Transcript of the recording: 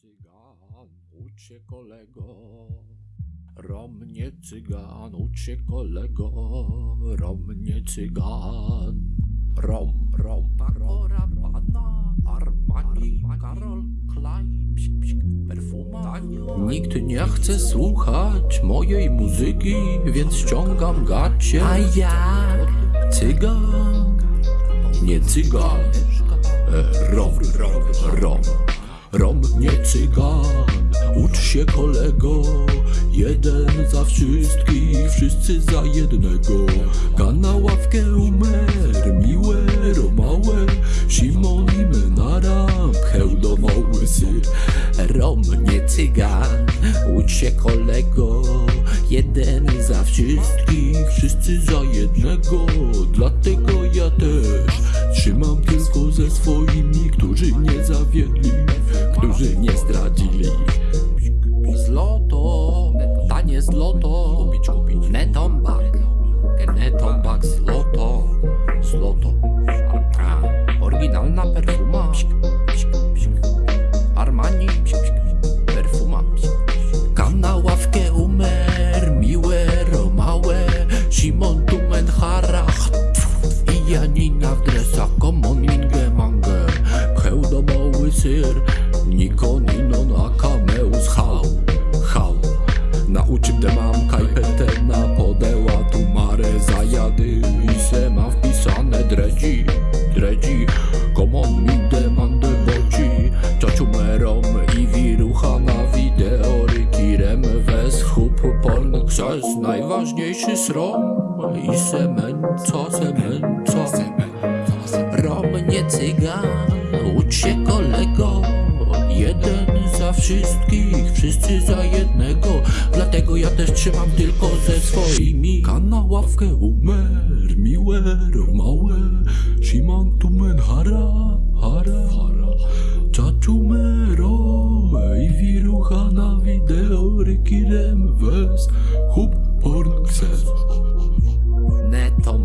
cygan, ucz się kolego. Rom nie cygan, ucz się kolego. Rom nie cygan. Rom, rom, Barbara, Pana, Armani, Karol, Klein, psik, psik, perfuma. Nikt nie chce słuchać mojej muzyki, więc ściągam gacie. A ja cygan, nie cygan. E. Rom nie cygan, ucz się kolego. Jeden za wszystkich, wszyscy za jednego. Kana ławkę umer, miłe, romałe. Simon i Menara, pchełdowały syr. Rom nie cygan, ucz się kolego. Jeden za wszystkich, wszyscy za jednego. Dlatego ja też trzymam tylko ze swoimi Którzy nie zawiedli, którzy nie zdradzili. Zloto, tanie zloto Kupić, kupić. Netombak, netombak zloto Zloto, a, oryginalna perfuma. Armani, perfuma. Kam na ławkę umer, miłe, romałe. Simon Tumenharach i Janina w dresach. Komon minge mangę Pchełdomały syr Nikon inon akameus hał Hał Nauczył te mam kajpetę na podeła Tu marę zajady I se ma wpisane dredzi Dredzi. Komon min demande boci Ciociumerom i wirucha na wideo Rykirem wes chup porn Krzes najważniejszy srom. I semęco, semęco Rom nie cygan, ucz wszystkich, wszyscy za jednego. Dlatego ja też trzymam tylko ze swoimi. Kana ławkę umer, miłe, romałe Siman tumen hara, hara, hara. Czaczume i wirucha na wideo Rykirem wes, hup porn kses. Zloto